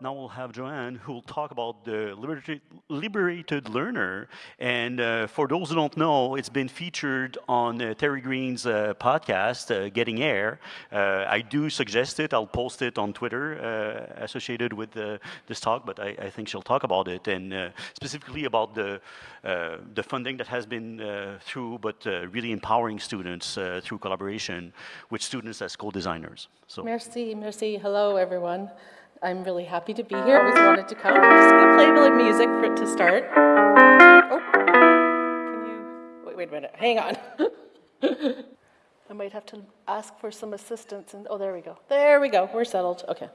now we'll have Joanne who will talk about the liberated, liberated learner. And uh, for those who don't know, it's been featured on uh, Terry Green's uh, podcast, uh, Getting Air. Uh, I do suggest it. I'll post it on Twitter uh, associated with this talk, but I, I, think she'll talk about it and specifically about the, the funding that has been through, but really empowering students through collaboration with students as co-designers. So. Merci, merci. Hello, everyone. I'm really happy to be here. I always wanted to come. I'm just going to play a little music for it to start. Oh, can you, wait, wait a minute, hang on. I might have to ask for some assistance. And Oh, there we go. There we go, we're settled, okay.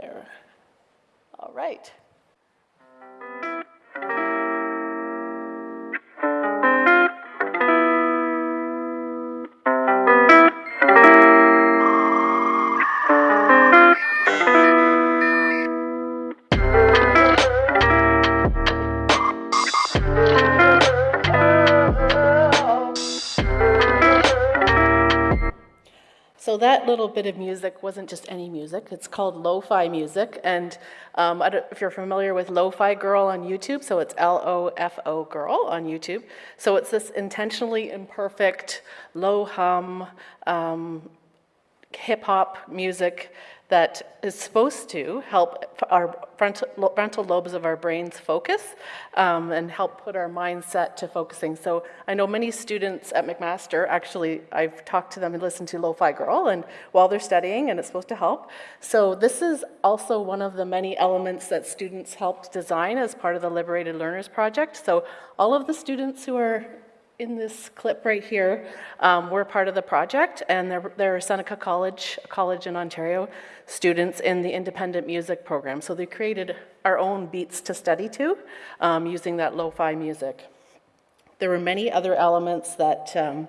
There, all right. So that little bit of music wasn't just any music. It's called lo-fi music. And um, if you're familiar with Lo-Fi Girl on YouTube, so it's L-O-F-O Girl on YouTube. So it's this intentionally imperfect, low hum, um, hip hop music that is supposed to help our frontal, frontal lobes of our brains focus um, and help put our mindset to focusing. So I know many students at McMaster, actually, I've talked to them and listened to Lo-Fi Girl and while they're studying and it's supposed to help. So this is also one of the many elements that students helped design as part of the Liberated Learners Project. So all of the students who are in this clip right here, um, we're part of the project, and they're, they're Seneca College, college in Ontario, students in the independent music program. So they created our own beats to study to um, using that lo-fi music. There were many other elements that, um,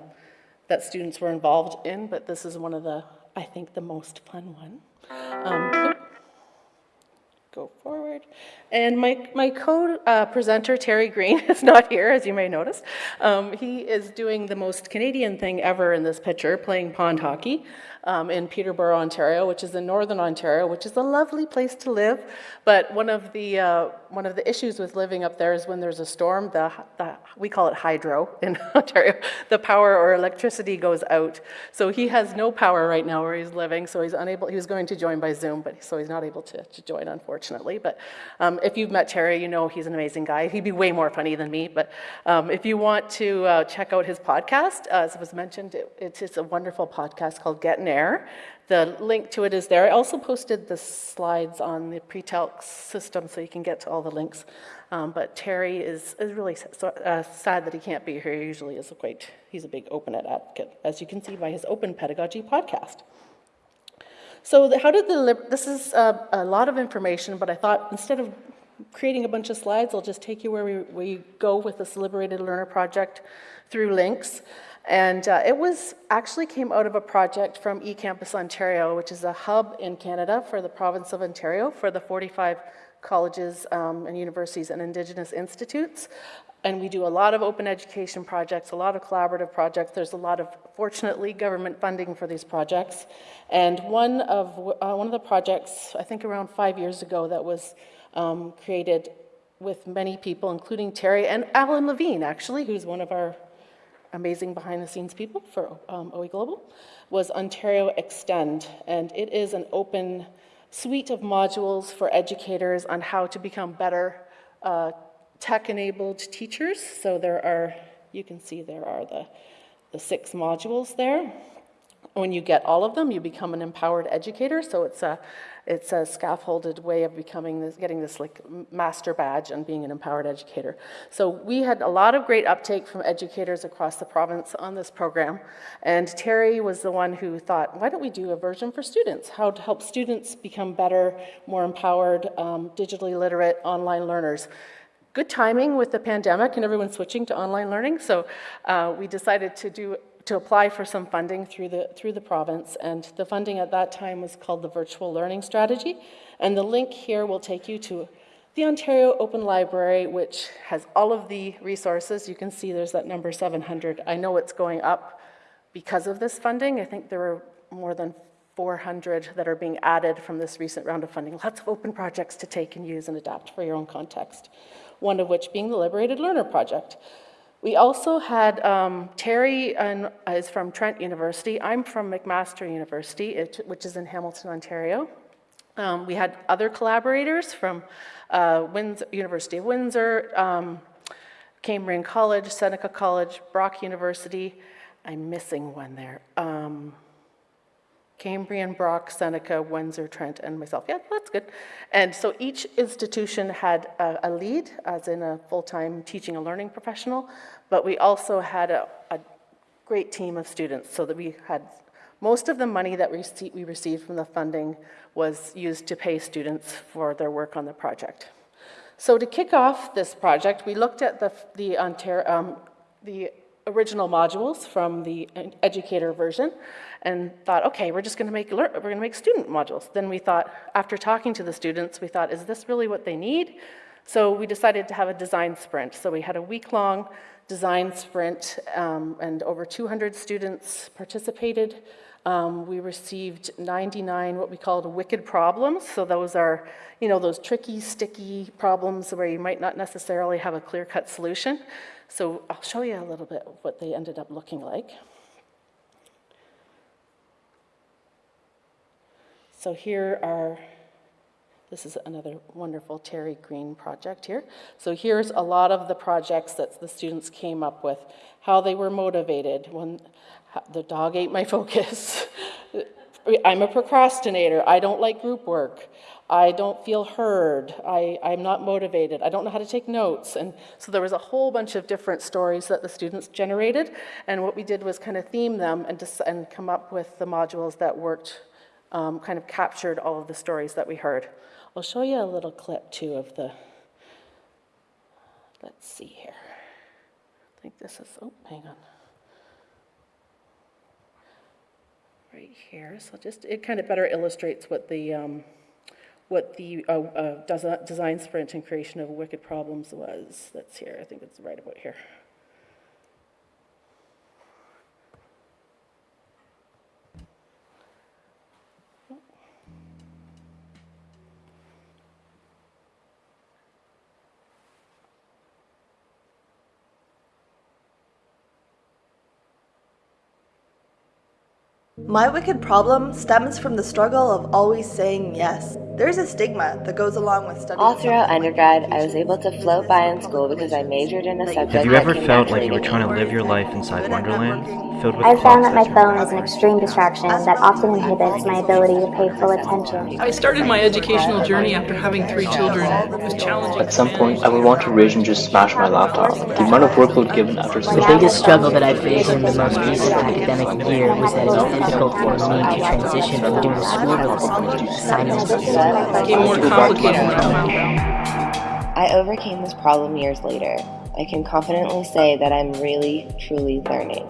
that students were involved in, but this is one of the, I think, the most fun one. Go forward. And my, my co-presenter, uh, Terry Green, is not here, as you may notice. Um, he is doing the most Canadian thing ever in this picture, playing pond hockey um, in Peterborough, Ontario, which is in northern Ontario, which is a lovely place to live. But one of the, uh, one of the issues with living up there is when there's a storm, the, the, we call it hydro in Ontario, the power or electricity goes out. So he has no power right now where he's living, so he's unable, he was going to join by Zoom, but so he's not able to, to join, unfortunately. But um, if you've met Terry, you know he's an amazing guy. He'd be way more funny than me, but um, if you want to uh, check out his podcast, as was mentioned, it, it's, it's a wonderful podcast called Getting Air. The link to it is there. I also posted the slides on the Pretalx system so you can get to all the links. Um, but Terry is, is really so, uh, sad that he can't be here. He usually is a quite, he's a big OpenEd advocate, as you can see by his Open Pedagogy podcast. So the, how did the, this is a, a lot of information, but I thought instead of creating a bunch of slides, I'll just take you where we, we go with this Liberated Learner project through links. And uh, it was actually came out of a project from eCampus Ontario, which is a hub in Canada for the province of Ontario for the 45 colleges um, and universities and Indigenous institutes. And we do a lot of open education projects, a lot of collaborative projects. There's a lot of, fortunately, government funding for these projects. And one of, uh, one of the projects, I think around five years ago, that was um, created with many people, including Terry and Alan Levine, actually, who's one of our amazing behind the scenes people for um, OE Global, was Ontario Extend. And it is an open suite of modules for educators on how to become better uh, tech-enabled teachers. So there are, you can see there are the, the six modules there. When you get all of them, you become an empowered educator. So it's a it's a scaffolded way of becoming this, getting this like master badge and being an empowered educator. So we had a lot of great uptake from educators across the province on this program. And Terry was the one who thought, why don't we do a version for students? How to help students become better, more empowered, um, digitally literate online learners good timing with the pandemic and everyone switching to online learning. So uh, we decided to do to apply for some funding through the, through the province. And the funding at that time was called the Virtual Learning Strategy. And the link here will take you to the Ontario Open Library, which has all of the resources. You can see there's that number 700. I know it's going up because of this funding. I think there are more than 400 that are being added from this recent round of funding. Lots of open projects to take and use and adapt for your own context. One of which being the Liberated Learner Project. We also had um, Terry and, is from Trent University. I'm from McMaster University, which is in Hamilton, Ontario. Um, we had other collaborators from uh, Windsor, University of Windsor, um, Cambrian College, Seneca College, Brock University. I'm missing one there. Um, Cambrian, Brock, Seneca, Windsor, Trent, and myself. Yeah, that's good. And so each institution had a, a lead, as in a full-time teaching and learning professional, but we also had a, a great team of students, so that we had, most of the money that we received from the funding was used to pay students for their work on the project. So to kick off this project, we looked at the, the Ontario, um, the original modules from the educator version and thought, okay, we're just gonna make, we're gonna make student modules. Then we thought, after talking to the students, we thought, is this really what they need? So we decided to have a design sprint. So we had a week-long design sprint um, and over 200 students participated. Um, we received 99 what we called wicked problems. So those are, you know, those tricky, sticky problems where you might not necessarily have a clear-cut solution. So I'll show you a little bit what they ended up looking like. So here are, this is another wonderful Terry Green project here. So here's a lot of the projects that the students came up with, how they were motivated when the dog ate my focus. I'm a procrastinator. I don't like group work. I don't feel heard. I, I'm not motivated. I don't know how to take notes. And so there was a whole bunch of different stories that the students generated. And what we did was kind of theme them and, and come up with the modules that worked, um, kind of captured all of the stories that we heard. I'll show you a little clip too of the, let's see here. I think this is, oh, hang on. right here. So just, it kind of better illustrates what the, um, what the uh, uh, design sprint and creation of wicked problems was. That's here, I think it's right about here. My wicked problem stems from the struggle of always saying yes. There's a stigma that goes along with studying. All throughout undergrad, I was able to float by in school because I majored in a Like, subject Have you ever came felt like you were trying to live your life inside Wonderland, filled with I've found that my phone is an extreme distraction that often inhibits my ability to pay full attention. I started my educational journey after having three children. It was challenging. At some point, I would want to rage and just smash my laptop. The amount of workload given after The biggest struggle that I faced in the most recent academic year was that it was difficult for me to transition from doing schoolwork to assignments. It became more complicated than I found out. I overcame this problem years later. I can confidently say that I'm really, truly learning.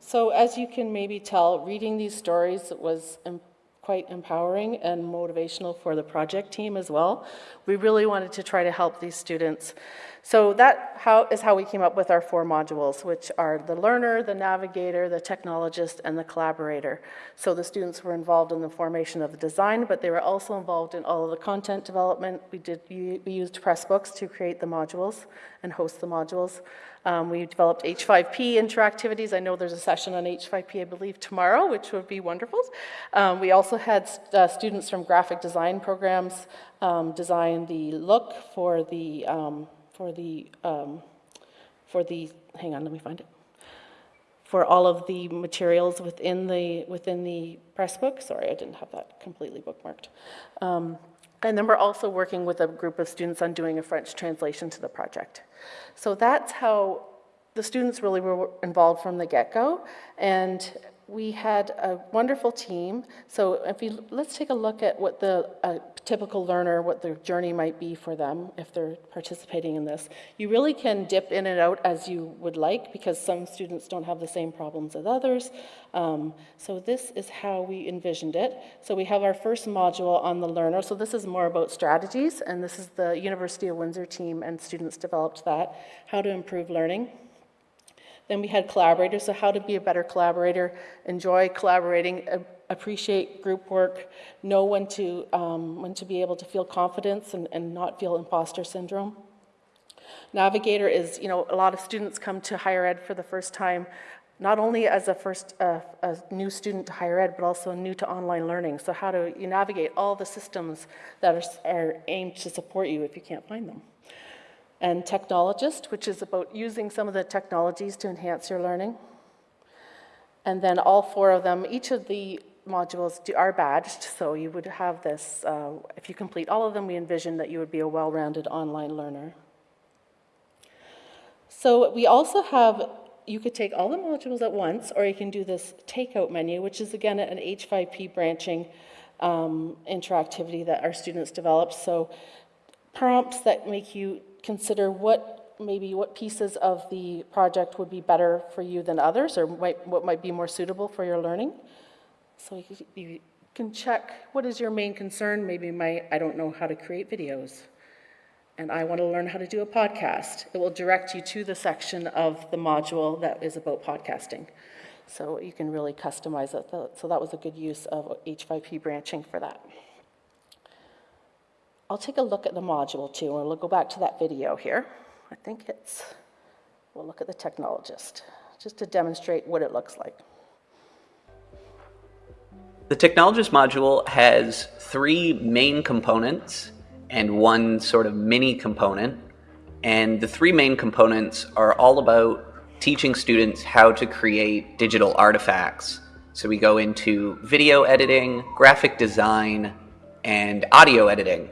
So as you can maybe tell, reading these stories was em- quite empowering and motivational for the project team as well. We really wanted to try to help these students. So that how, is how we came up with our four modules, which are the learner, the navigator, the technologist, and the collaborator. So the students were involved in the formation of the design, but they were also involved in all of the content development. We did, we used Pressbooks to create the modules and host the modules. Um, we developed H5P interactivities. I know there's a session on H5P, I believe, tomorrow, which would be wonderful. Um, we also had uh, students from graphic design programs um, design the look for the um, for the um, for the. Hang on, let me find it. For all of the materials within the within the press book. Sorry, I didn't have that completely bookmarked. Um, and then we're also working with a group of students on doing a French translation to the project. So that's how the students really were involved from the get-go. And we had a wonderful team. So if you, let's take a look at what the uh, typical learner, what their journey might be for them if they're participating in this. You really can dip in and out as you would like because some students don't have the same problems as others. Um, so this is how we envisioned it. So we have our first module on the learner. So this is more about strategies, and this is the University of Windsor team and students developed that, how to improve learning. Then we had collaborators, so how to be a better collaborator, enjoy collaborating, appreciate group work, know when to, um, when to be able to feel confidence and, and not feel imposter syndrome. Navigator is, you know, a lot of students come to higher ed for the first time, not only as a first, uh, a new student to higher ed, but also new to online learning. So how do you navigate all the systems that are, are aimed to support you if you can't find them? And technologist, which is about using some of the technologies to enhance your learning. And then all four of them, each of the modules are badged, so you would have this, uh, if you complete all of them, we envision that you would be a well-rounded online learner. So we also have, you could take all the modules at once, or you can do this takeout menu, which is again an H5P branching um, interactivity that our students developed. So prompts that make you consider what, maybe what pieces of the project would be better for you than others, or might, what might be more suitable for your learning. So you you can check, what is your main concern? Maybe my, I don't know how to create videos, and I want to learn how to do a podcast. It will direct you to the section of the module that is about podcasting. So you can really customize it. So that was a good use of H5P branching for that. I'll take a look at the module too, and we'll go back to that video here. I think it's, we'll look at the technologist, just to demonstrate what it looks like. The technologist module has three main components and one sort of mini component. And the three main components are all about teaching students how to create digital artifacts. So we go into video editing, graphic design, and audio editing.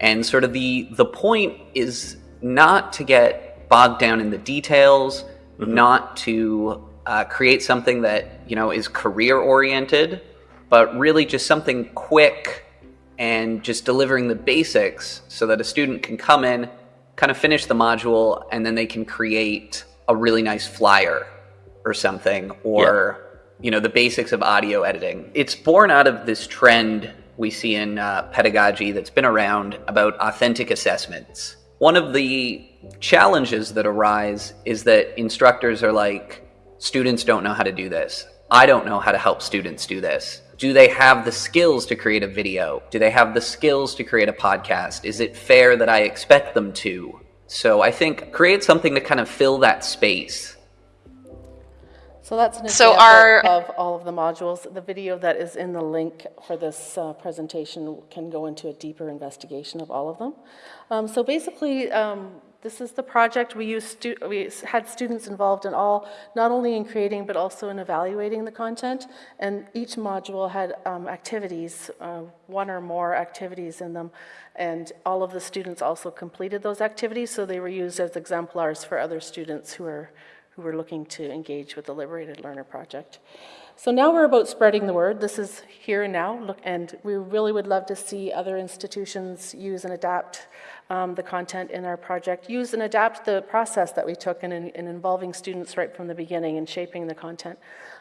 And sort of the the point is not to get bogged down in the details, not to uh, create something that you know is career oriented, but really just something quick and just delivering the basics so that a student can come in, kind of finish the module, and then they can create a really nice flyer or something, or you know the basics of audio editing. It's born out of this trend we see in uh, pedagogy that's been around about authentic assessments. One of the challenges that arise is that instructors are like, students don't know how to do this. I don't know how to help students do this. Do they have the skills to create a video? Do they have the skills to create a podcast? Is it fair that I expect them to? So I think create something to kind of fill that space. So that's an So example our- of all of the modules. The video that is in the link for this uh, presentation can go into a deeper investigation of all of them. Um, So basically, um, this is the project. We used, we had students involved in all, not only in creating, but also in evaluating the content. And each module had um, activities, uh, one or more activities in them. And all of the students also completed those activities, so they were used as exemplars for other students who are who were looking to engage with the Liberated Learner Project. So now we're about spreading the word. This is here and now, look, and we really would love to see other institutions use and adapt um, the content in our project, use and adapt the process that we took in, in involving students right from the beginning and shaping the content.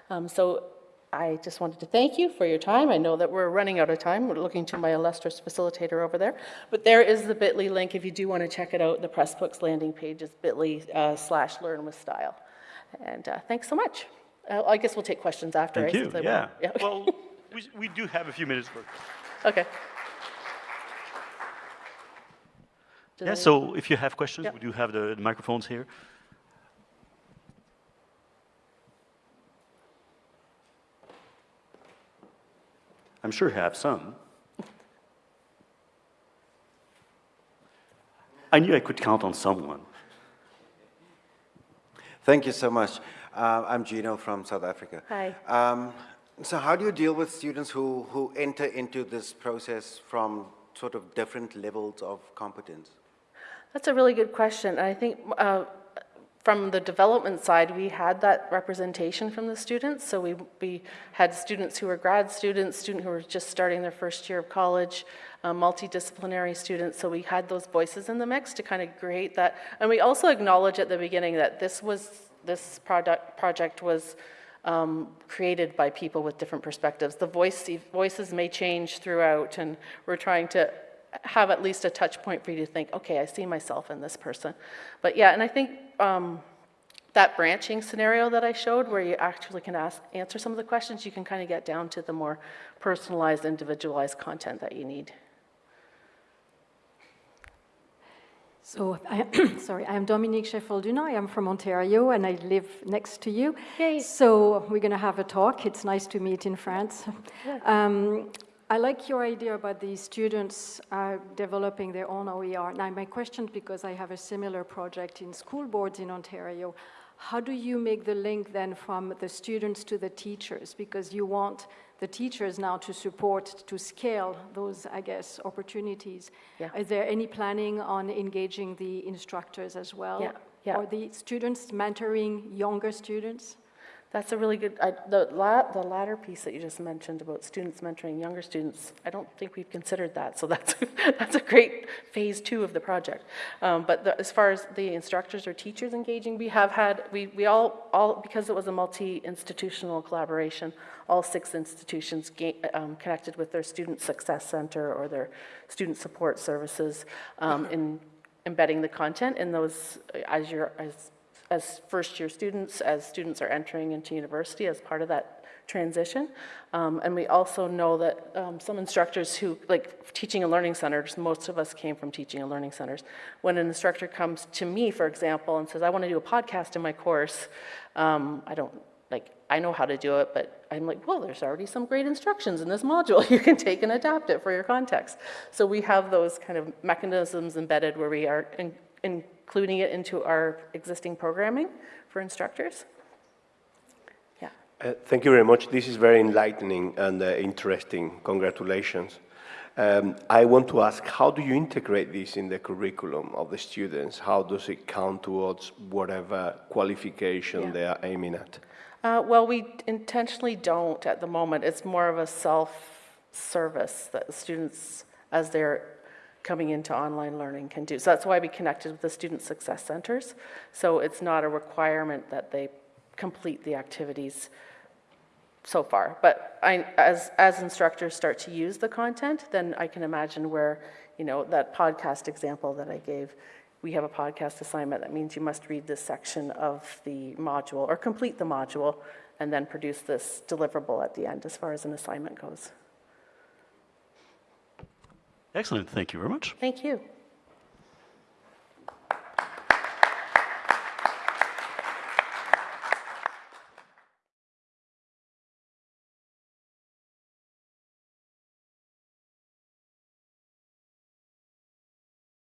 Um, so I just wanted to thank you for your time. I know that we're running out of time. We're looking to my illustrious facilitator over there. But there is the bit.ly link if you do want to check it out. The Pressbooks landing page is bit.ly uh, slash learn with style. And uh, thanks so much. Uh, I guess we'll take questions after. Thank right, you. since I Yeah. won't- yeah. Well, we, we do have a few minutes for. okay. Does Yeah. any- So if you have questions, Yeah. we do have the, the microphones here. I'm sure you have some. I knew I could count on someone. Thank you so much. Uh, I'm Gino from South Africa. Hi. Um, so how do you deal with students who, who enter into this process from sort of different levels of competence? That's a really good question. I think uh, from the development side, we had that representation from the students. So we, we had students who were grad students, students who were just starting their first year of college, uh, multidisciplinary students. So we had those voices in the mix to kind of create that. And we also acknowledge at the beginning that this was, this product, project was um, created by people with different perspectives. The voice, voices may change throughout and we're trying to have at least a touch point for you to think, okay, I see myself in this person. But yeah, and I think um, that branching scenario that I showed where you actually can ask, answer some of the questions, you can kind of get down to the more personalized, individualized content that you need. So, I, sorry, I'm Dominique Sheffield-Duna. I am from Ontario and I live next to you. Yay. So we're going to have a talk. It's nice to meet in France. Yeah. Um, I like your idea about the students uh, developing their own OER. Now, my question, because I have a similar project in school boards in Ontario, how do you make the link then from the students to the teachers? Because you want the teachers now to support, to scale those, I guess, opportunities. Yeah. Is there any planning on engaging the instructors as well? Yeah, yeah. Or the students mentoring younger students? That's a really good, I, the, la, the latter piece that you just mentioned about students mentoring younger students, I don't think we've considered that, so that's, that's a great phase two of the project. Um, but the, as far as the instructors or teachers engaging, we have had, we, we all, all, because it was a multi-institutional collaboration, all six institutions um, connected with their Student Success Center or their Student Support Services um, in embedding the content in those, as you're, as as first-year students, as students are entering into university as part of that transition. Um, and we also know that um, some instructors who, like teaching and learning centers, most of us came from teaching and learning centers. When an instructor comes to me, for example, and says, I want to do a podcast in my course, um, I don't, like, I know how to do it, but I'm like, well, there's already some great instructions in this module. You can take and adapt it for your context. So we have those kind of mechanisms embedded where we are in, in including it into our existing programming for instructors. Yeah. Uh, thank you very much. This is very enlightening and uh, interesting. Congratulations. Um, I want to ask, how do you integrate this in the curriculum of the students? How does it count towards whatever qualification Yeah. they are aiming at? Uh, well, we intentionally don't at the moment. It's more of a self-service that the students, as they're coming into online learning can do. So that's why we connected with the Student Success Centers. So it's not a requirement that they complete the activities so far. But I, as, as instructors start to use the content, then I can imagine where, you know, that podcast example that I gave, we have a podcast assignment that means you must read this section of the module or complete the module and then produce this deliverable at the end as far as an assignment goes. Excellent. Thank you very much. Thank you.